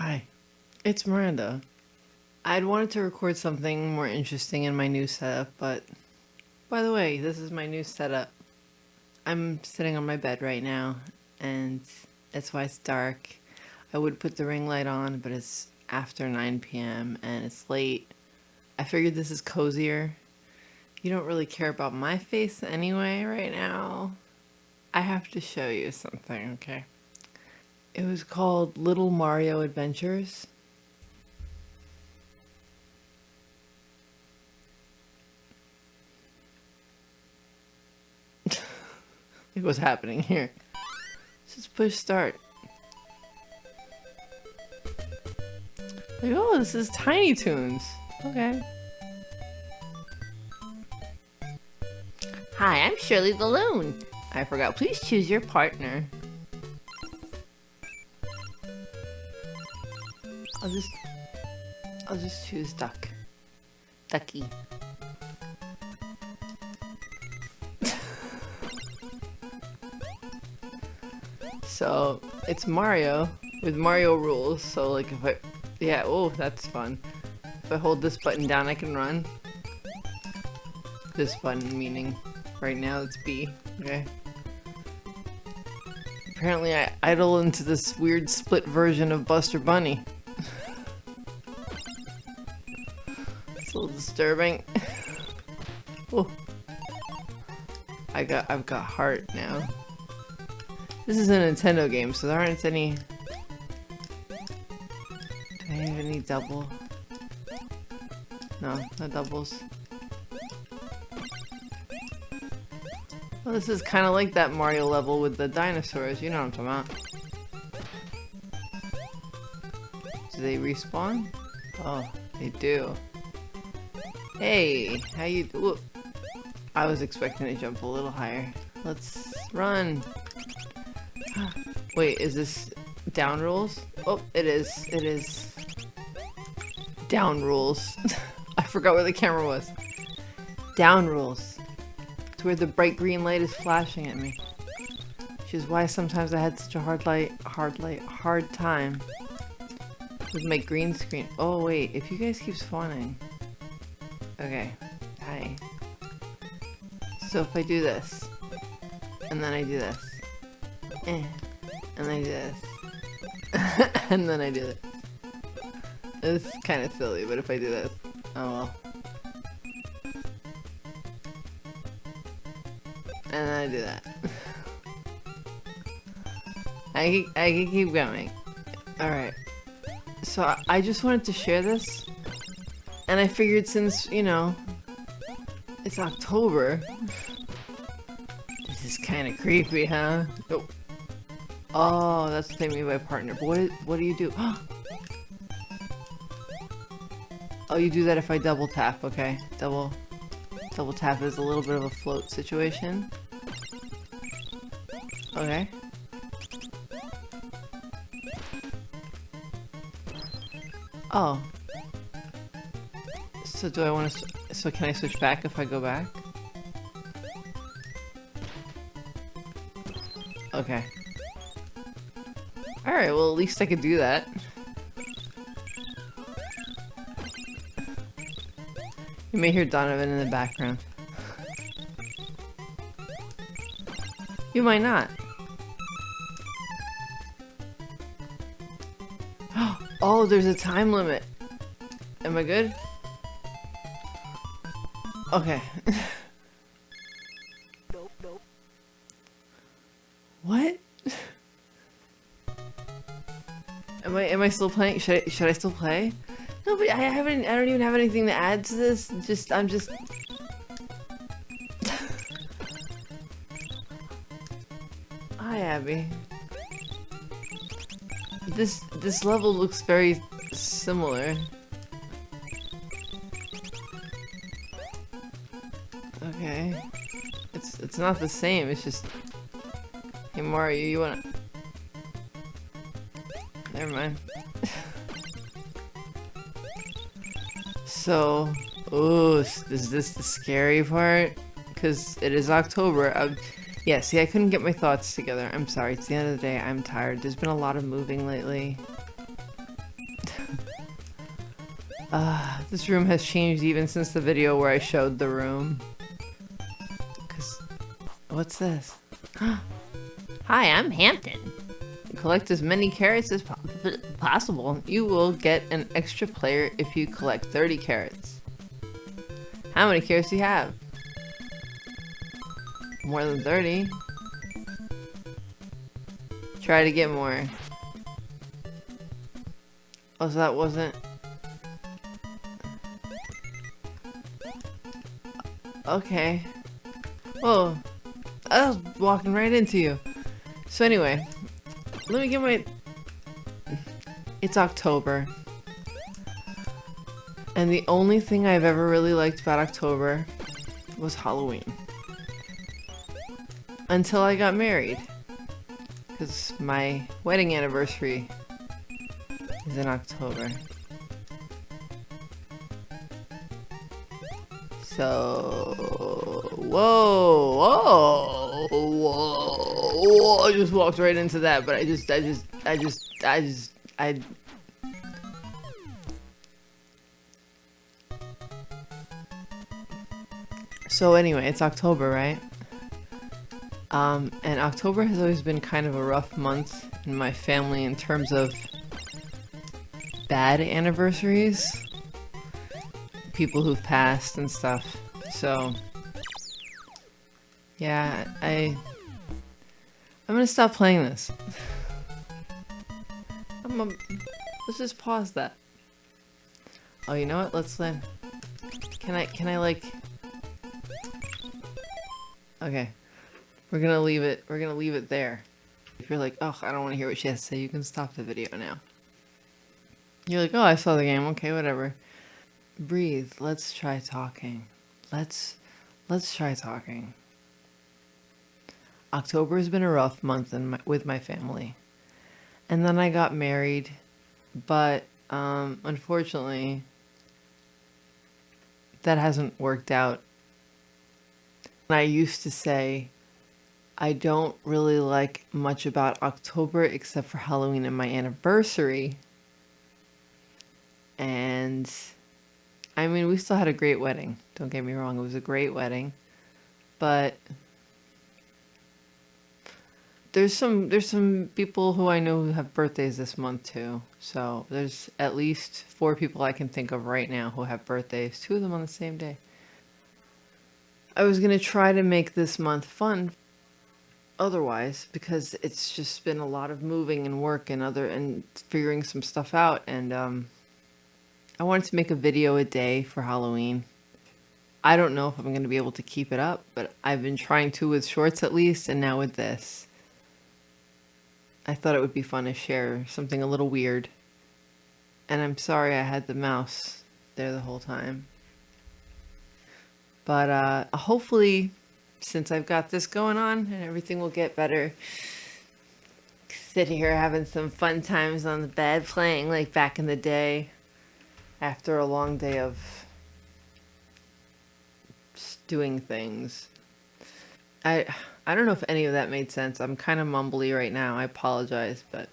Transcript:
Hi, it's Miranda. I'd wanted to record something more interesting in my new setup, but by the way, this is my new setup. I'm sitting on my bed right now, and that's why it's dark. I would put the ring light on, but it's after 9 p.m. and it's late. I figured this is cozier. You don't really care about my face anyway right now. I have to show you something, okay? It was called Little Mario Adventures. Look what's happening here. Just push start. Like, oh, this is Tiny Toons. Okay. Hi, I'm Shirley the Loon. I forgot. Please choose your partner. I'll just... I'll just choose Duck. Ducky. so, it's Mario with Mario rules. So, like, if I... Yeah, oh, that's fun. If I hold this button down, I can run. This button meaning right now it's B. Okay. Apparently I idle into this weird split version of Buster Bunny. Disturbing. oh. I got I've got heart now. This is a Nintendo game, so there aren't any Do I have any double? No, no doubles. Well, this is kind of like that Mario level with the dinosaurs, you know what I'm talking about. Do they respawn? Oh, they do. Hey, how you do? I was expecting to jump a little higher. Let's run. Wait, is this down rules? Oh, it is. It is. Down rules. I forgot where the camera was. Down rules. It's where the bright green light is flashing at me. Which is why sometimes I had such a hard light, hard light, hard time with my green screen. Oh wait, if you guys keep spawning. Okay, hi. So if I do this, and then I do this, eh, and then I do this, and then I do this. It's kind of silly, but if I do this, oh well. And then I do that. I, I can keep going. Alright. So I just wanted to share this. And I figured since, you know, it's October. This is kind of creepy, huh? Oh. Oh, that's what they mean by partner. But what, what do you do? oh, you do that if I double tap, okay. Double, double tap is a little bit of a float situation. Okay. Oh. So do I want to... So can I switch back if I go back? Okay. Alright, well at least I could do that. You may hear Donovan in the background. You might not. Oh, there's a time limit. Am I good? Okay. nope, nope. What? Am I am I still playing? Should I should I still play? No, but I haven't. I don't even have anything to add to this. Just I'm just. Hi, Abby. This this level looks very similar. Okay. It's it's not the same, it's just Hey Mario, you wanna Never mind. so oh is this the scary part? Cause it is October. I'm, yeah, see, I couldn't get my thoughts together. I'm sorry. It's the end of the day. I'm tired. There's been a lot of moving lately. Uh, this room has changed even since the video where I showed the room. What's this? Hi, I'm Hamton. Collect as many carrots as po possible. You will get an extra player if you collect 30 carrots. How many carrots do you have? More than 30. Try to get more. Oh, so that wasn't... Okay. Whoa. I was walking right into you. So anyway, let me get my... It's October. And the only thing I've ever really liked about October was Halloween. Until I got married. Because my wedding anniversary is in October. So... Whoa! Whoa! Whoa! Whoa! I just walked right into that, but I just, I just, I just, I just, I... So anyway, it's October, right? Um, and October has always been kind of a rough month in my family in terms of bad anniversaries. People who've passed and stuff. So, yeah, I... I'm gonna stop playing this. I'm a, let's just pause that. Oh, you know what? Let's then. Can I, can I like... Okay. We're gonna leave it, we're gonna leave it there. If you're like, oh, I don't want to hear what she has to say, you can stop the video now. You're like, oh, I saw the game, okay, whatever. Breathe, let's try talking. Let's, let's try talking. October has been a rough month my, with my family. And then I got married, but um, unfortunately, that hasn't worked out. And I used to say, I don't really like much about October except for Halloween and my anniversary. And I mean, we still had a great wedding. Don't get me wrong, it was a great wedding. But there's some there's some people who I know who have birthdays this month too. So there's at least four people I can think of right now who have birthdays, two of them on the same day. I was going to try to make this month fun otherwise because it's just been a lot of moving and work and other and figuring some stuff out and um I wanted to make a video a day for Halloween. I don't know if I'm going to be able to keep it up, but I've been trying to with shorts at least and now with this. I thought it would be fun to share something a little weird. And I'm sorry I had the mouse there the whole time. But uh, hopefully, since I've got this going on and everything will get better, sit here having some fun times on the bed playing like back in the day after a long day of doing things. I I don't know if any of that made sense. I'm kind of mumbly right now. I apologize, but